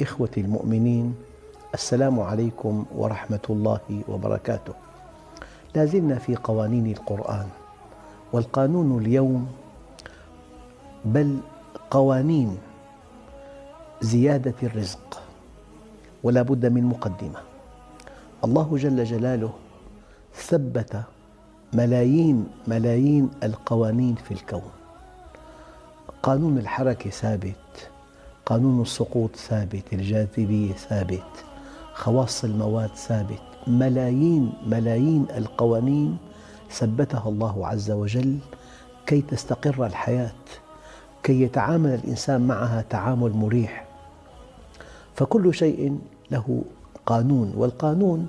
إخوتي المؤمنين السلام عليكم ورحمة الله وبركاته. لا زلنا في قوانين القرآن والقانون اليوم بل قوانين زيادة الرزق ولا بد من مقدمة. الله جل جلاله ثبت ملايين ملايين القوانين في الكون. قانون الحركة ثابت قانون السقوط ثابت الجاذبية ثابت خواص المواد ثابت ملايين ملايين القوانين ثبتها الله عز وجل كي تستقر الحياة كي يتعامل الإنسان معها تعامل مريح. فكل شيء له قانون والقانون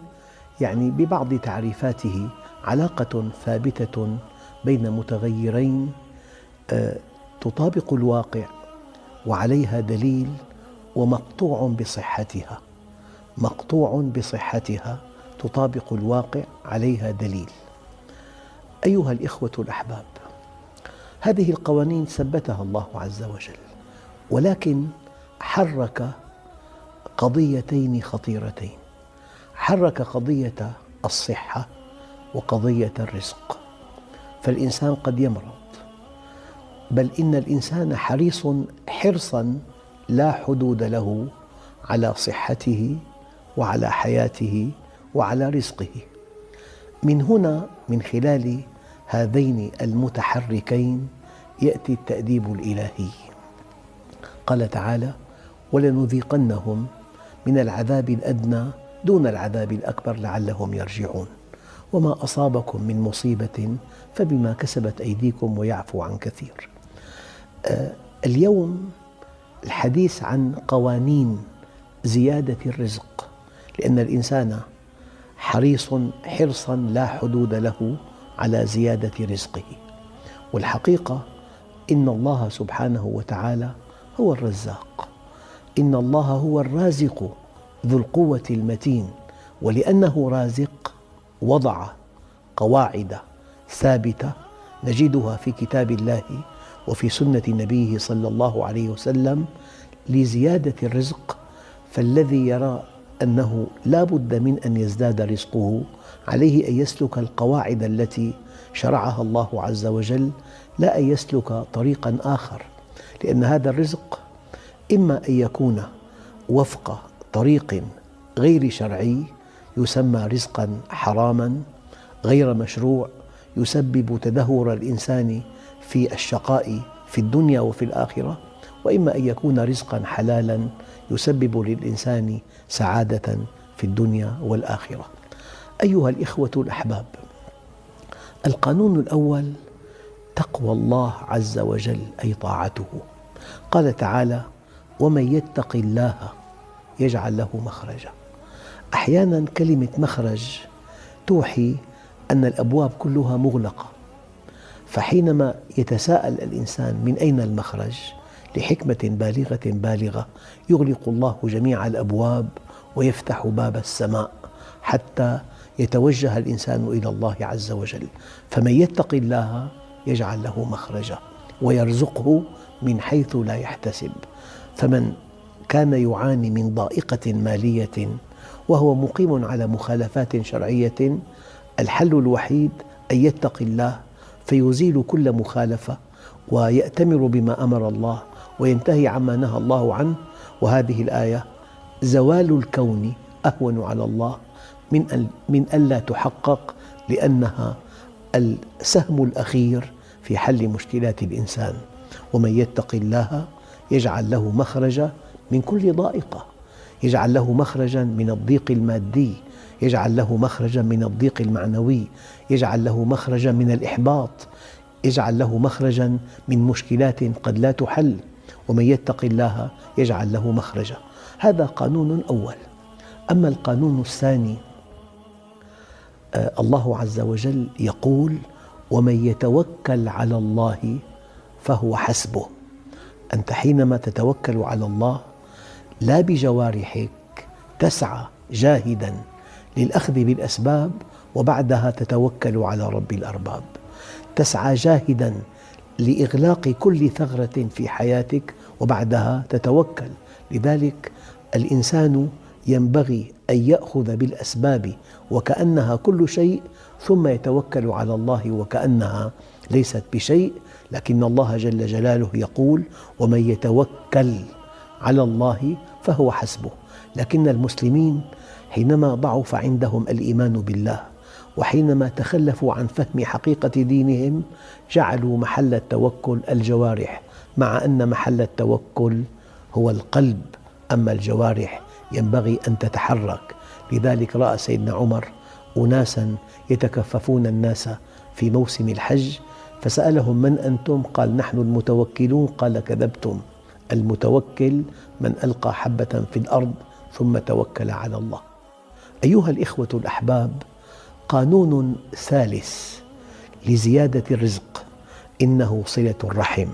يعني ببعض تعريفاته علاقة ثابتة بين متغيرين آه، تطابق الواقع. وعليها دليل ومقطوع بصحتها مقطوع بصحتها تطابق الواقع عليها دليل. أيها الإخوة الأحباب هذه القوانين ثبتها الله عز وجل ولكن حرك قضيتين خطيرتين. حرك قضية الصحة وقضية الرزق. فالإنسان قد يمرض بل إن الإنسان حريص حرصاً لا حدود له على صحته وعلى حياته وعلى رزقه. من هنا من خلال هذين المتحركين يأتي التأديب الإلهي. قال تعالى ولنذيقنهم من العذاب الأدنى دون العذاب الأكبر لعلهم يرجعون. وما أصابكم من مصيبة فبما كسبت أيديكم ويعفو عن كثير. اليوم الحديث عن قوانين زيادة الرزق لأن الإنسان حريص حرصا لا حدود له على زيادة رزقه. والحقيقة إن الله سبحانه وتعالى هو الرزاق. إن الله هو الرازق ذو القوة المتين ولأنه رازق وضع قواعد ثابتة نجدها في كتاب الله وفي سنة نبيه صلى الله عليه وسلم لزيادة الرزق فالذي يرى أنه لا بد من أن يزداد رزقه عليه أن يسلك القواعد التي شرعها الله عز وجل لا أن يسلك طريقا آخر. لأن هذا الرزق إما أن يكون وفق طريق غير شرعي يسمى رزقا حراما غير مشروع يسبب تدهور الإنسان في الشقاء في الدنيا وفي الآخرة وإما أن يكون رزقا حلالا يسبب للإنسان سعادة في الدنيا والآخرة. أيها الإخوة الأحباب القانون الأول تقوى الله عز وجل أي طاعته. قال تعالى ومن يتق الله يجعل له مخرجا. أحيانا كلمة مخرج توحي أن الأبواب كلها مغلقة. فحينما يتساءل الإنسان من أين المخرج لحكمة بالغة بالغة يغلق الله جميع الأبواب ويفتح باب السماء حتى يتوجه الإنسان إلى الله عز وجل. فمن يتق الله يجعل له مخرجا ويرزقه من حيث لا يحتسب. فمن كان يعاني من ضائقة مالية وهو مقيم على مخالفات شرعية الحل الوحيد أن يتقي الله فيزيل كل مخالفة ويأتمر بما أمر الله وينتهي عما نهى الله عنه. وهذه الآية زوال الكون أهون على الله من من ألا تحقق لأنها السهم الأخير في حل مشكلات الإنسان. ومن يتق الله يجعل له مخرجا من كل ضائقة يجعل له مخرجا من الضيق المادي يجعل له مخرجا من الضيق المعنوي يجعل له مخرجا من الإحباط يجعل له مخرجا من مشكلات قد لا تحل. ومن يتق الله يجعل له مخرجا. هذا قانون أول. أما القانون الثاني آه، الله عز وجل يقول ومن يتوكل على الله فهو حسبه. أنت حينما تتوكل على الله لا بجوارحك تسعى جاهدا. للأخذ بالأسباب وبعدها تتوكل على رب الأرباب. تسعى جاهدا لإغلاق كل ثغرة في حياتك وبعدها تتوكل. لذلك الإنسان ينبغي أن يأخذ بالأسباب وكأنها كل شيء ثم يتوكل على الله وكأنها ليست بشيء. لكن الله جل جلاله يقول ومن يتوكل على الله فهو حسبه. لكن المسلمين حينما ضعف عندهم الإيمان بالله وحينما تخلفوا عن فهم حقيقة دينهم جعلوا محل التوكل الجوارح مع أن محل التوكل هو القلب أما الجوارح ينبغي أن تتحرك. لذلك رأى سيدنا عمر أناسا يتكففون الناس في موسم الحج فسألهم من أنتم؟ قال نحن المتوكلون. قال كذبتم. المتوكل من ألقى حبة في الأرض ثم توكل على الله. أيها الإخوة الأحباب قانون ثالث لزيادة الرزق إنه صلة الرحم.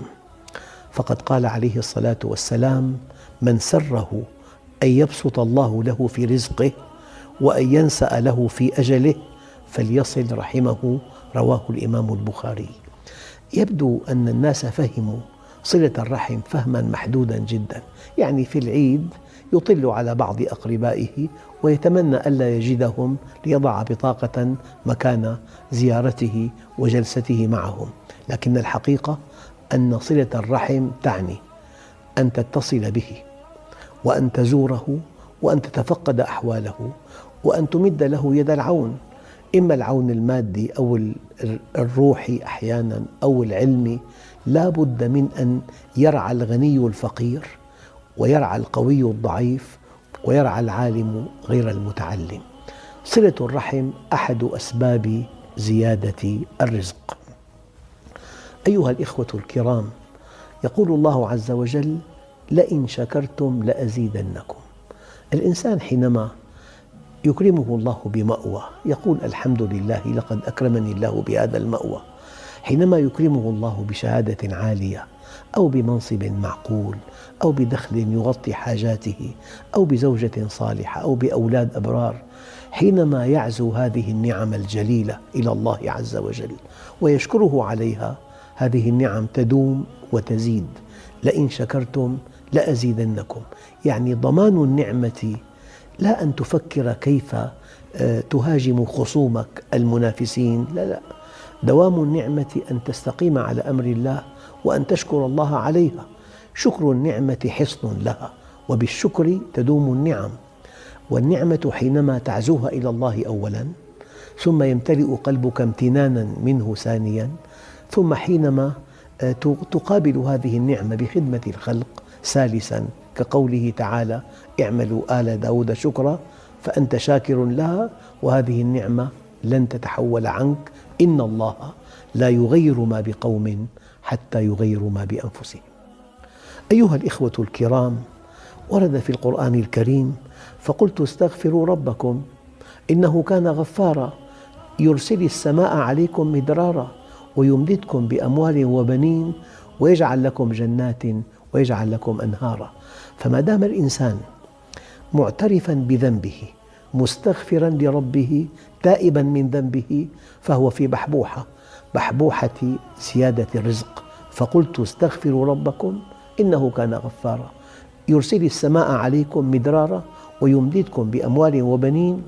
فقد قال عليه الصلاة والسلام من سره أن يبسط الله له في رزقه وأن ينسأ له في أجله فليصل رحمه. رواه الإمام البخاري. يبدو أن الناس فهموا صلة الرحم فهما محدودا جدا. يعني في العيد يطل على بعض أقربائه ويتمنى ألا يجدهم ليضع بطاقة مكان زيارته وجلسته معهم. لكن الحقيقة أن صلة الرحم تعني أن تتصل به وأن تزوره وأن تتفقد أحواله وأن تمد له يد العون. إما العون المادي أو الروحي أحيانا أو العلمي لا بد من أن يرعى الغني الفقير ويرعى القوي الضعيف ويرعى العالم غير المتعلم. صلة الرحم أحد أسباب زيادة الرزق. أيها الإخوة الكرام يقول الله عز وجل لئن شكرتم لأزيدنكم. الإنسان حينما يكرمه الله بمأوى يقول الحمد لله لقد أكرمني الله بهذا المأوى. حينما يكرمه الله بشهادة عالية أو بمنصب معقول أو بدخل يغطي حاجاته أو بزوجة صالحة أو بأولاد أبرار حينما يعزو هذه النعم الجليلة إلى الله عز وجل ويشكره عليها هذه النعم تدوم وتزيد. لئن شكرتم لأزيدنكم. يعني ضمان النعمة لا أن تفكر كيف تهاجم خصومك المنافسين. لا لا. دوام النعمة أن تستقيم على أمر الله وأن تشكر الله عليها. شكر النعمة حصن لها وبالشكر تدوم النعم. والنعمة حينما تعزوها إلى الله أولا ثم يمتلئ قلبك امتنانا منه ثانيا ثم حينما آه، تقابل هذه النعمة بخدمة الخلق ثالثا كقوله تعالى اعملوا آل داود شكرا فأنت شاكر لها وهذه النعمة لن تتحول عنك. إن الله لا يغير ما بقوم حتى يغيروا ما بأنفسهم. أيها الإخوة الكرام ورد في القرآن الكريم فقلت استغفروا ربكم إنه كان غفارا يرسل السماء عليكم مدرارا ويمددكم بأموال وبنين ويجعل لكم جنات ويجعل لكم أنهارا. فما دام الإنسان معترفا بذنبه مستغفرا لربه تائبا من ذنبه فهو في بحبوحة بحبوحة زيادة الرزق. فقلت استغفروا ربكم إنه كان غفارا. يرسل السماء عليكم مدرارا ويمددكم بأموال وبنين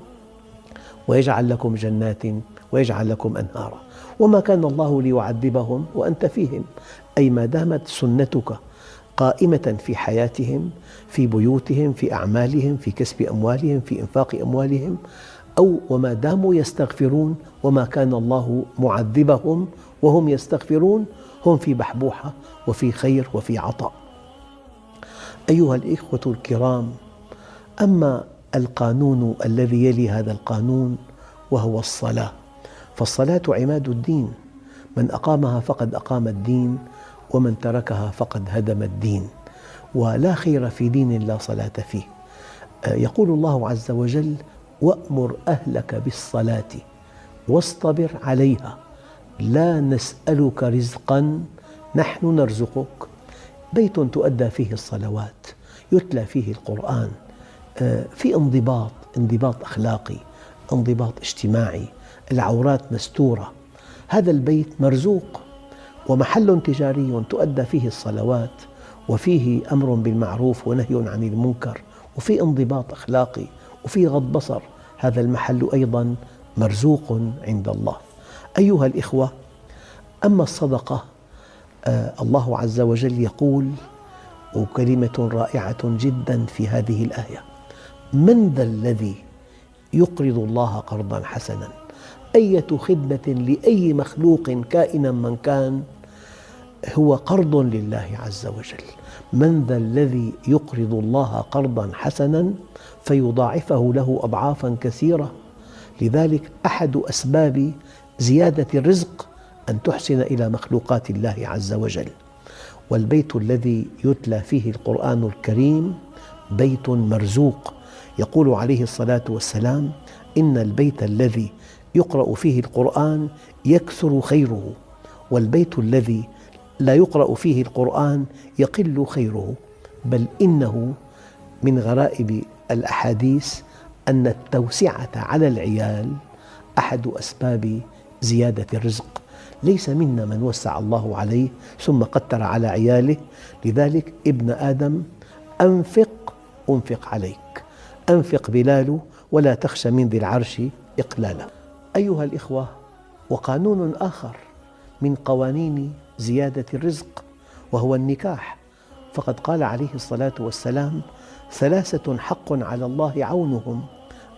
ويجعل لكم جنات ويجعل لكم أنهارا. وما كان الله ليعذبهم وأنت فيهم أي ما دامت سنتك قائمة في حياتهم في بيوتهم في أعمالهم في كسب أموالهم في إنفاق أموالهم أو وما داموا يستغفرون وما كان الله معذبهم وهم يستغفرون هم في بحبوحة وفي خير وفي عطاء. أيها الإخوة الكرام أما القانون الذي يلي هذا القانون وهو الصلاة فالصلاة عماد الدين. من أقامها فقد أقام الدين ومن تركها فقد هدم الدين ولا خير في دين لا صلاة فيه. يقول الله عز وجل وأمر أهلك بالصلاة واصطبر عليها لا نسألك رزقا نحن نرزقك. بيت تؤدى فيه الصلوات يتلى فيه القرآن في انضباط انضباط أخلاقي انضباط اجتماعي العورات مستورة. هذا البيت مرزوق ومحل تجاري تؤدى فيه الصلوات وفيه أمر بالمعروف ونهي عن المنكر وفي انضباط أخلاقي وفي غض بصر. هذا المحل أيضا مرزوق عند الله. أيها الإخوة أما الصدقة آه، الله عز وجل يقول وكلمة رائعة جدا في هذه الآية من ذا الذي يقرض الله قرضا حسنا؟ أية خدمة لأي مخلوق كائنا من كان هو قرض لله عز وجل. من ذا الذي يقرض الله قرضا حسنا فيضاعفه له أضعافا كثيرة. لذلك أحد أسباب زيادة الرزق أن تحسن إلى مخلوقات الله عز وجل. والبيت الذي يتلى فيه القرآن الكريم بيت مرزوق. يقول عليه الصلاة والسلام إن البيت الذي يقرأ فيه القرآن يكثر خيره والبيت الذي لا يقرأ فيه القرآن يقل خيره بل إنه من غرائب الأحاديث أن التوسعة على العيال أحد أسباب زيادة الرزق. ليس منا من وسع الله عليه ثم قتر على عياله. لذلك ابن آدم أنفق أنفق عليك. أنفق بلال ولا تخش من ذي العرش إقلالا. أيها الإخوة وقانون آخر من قوانين زيادة الرزق وهو النكاح. فقد قال عليه الصلاة والسلام ثلاثة حق على الله عونهم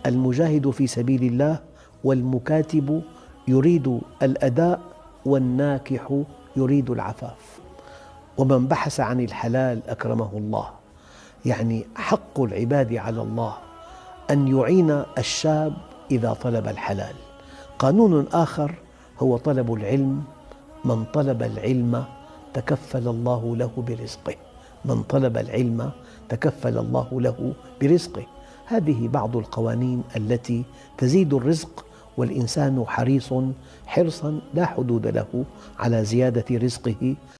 المجاهد في سبيل الله والمكاتب يريد الأداء والناكح يريد العفاف. ومن بحث عن الحلال أكرمه الله. يعني حق العباد على الله أن يعين الشاب إذا طلب الحلال. قانون آخر هو طلب العلم من طلب العلم تكفل الله له برزقه. من طلب العلم تكفل الله له برزقه. هذه بعض القوانين التي تزيد الرزق والإنسان حريص حرصا لا حدود له على زيادة رزقه